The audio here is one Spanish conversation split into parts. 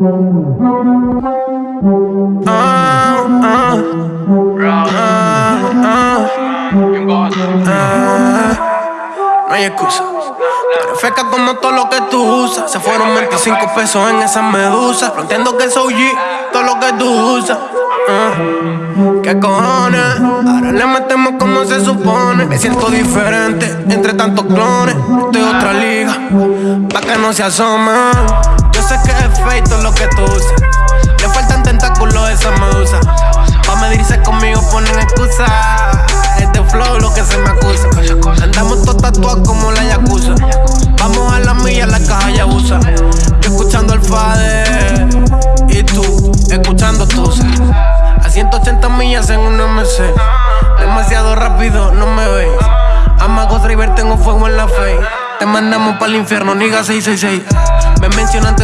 No hay excusa. Perfecta como todo lo que tú usas. Se fueron 25 pesos en esa medusa. No entiendo que soy G, todo lo que tú usas. Ah, ¿Qué cojones? Ahora le metemos como se supone. Me siento diferente entre tantos clones. Estoy otra liga, pa' que no se asomen. Sé que es feito lo que tú usas. Le faltan tentáculos a esa medusa. Pa' medirse conmigo ponen excusa. Este flow lo que se me acusa. Andamos todos tatuados como la yakuza. Vamos a la milla, la caja ya usa. Yo escuchando al Fade y tú escuchando Tusa. A 180 millas en un MC. Demasiado rápido, no me veis. Amago Driver, tengo fuego en la fe. Te mandamos para el infierno, niga 666. Me mencionan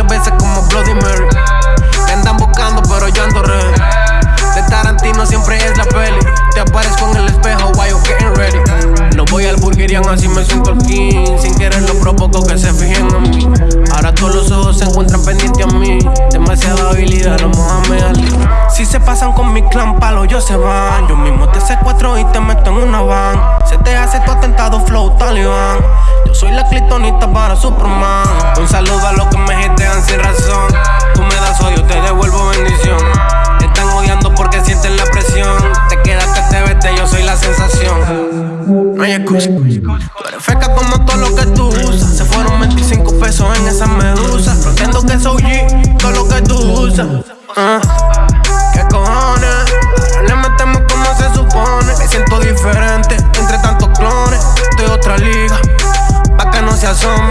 así me siento el king. Sin querer lo provoco que se fijen en mí. Ahora todos los ojos se encuentran pendientes a mí. Demasiada habilidad, no Mohamed Ali. Si se pasan con mi clan, palo, yo se van. Yo mismo te secuestro y te meto en una van. Se te hace tu atentado, flow talibán. Yo soy la clitonita para Superman. Un saludo a los Tú eres feca como todo lo que tú usas. Se fueron 25 pesos en esa medusa. No entiendo que soy G, todo lo que tú usas. Ah, ¿Qué cojones? Ahora le metemos como se supone. Me siento diferente entre tantos clones. Estoy otra liga, pa' que no se asomen.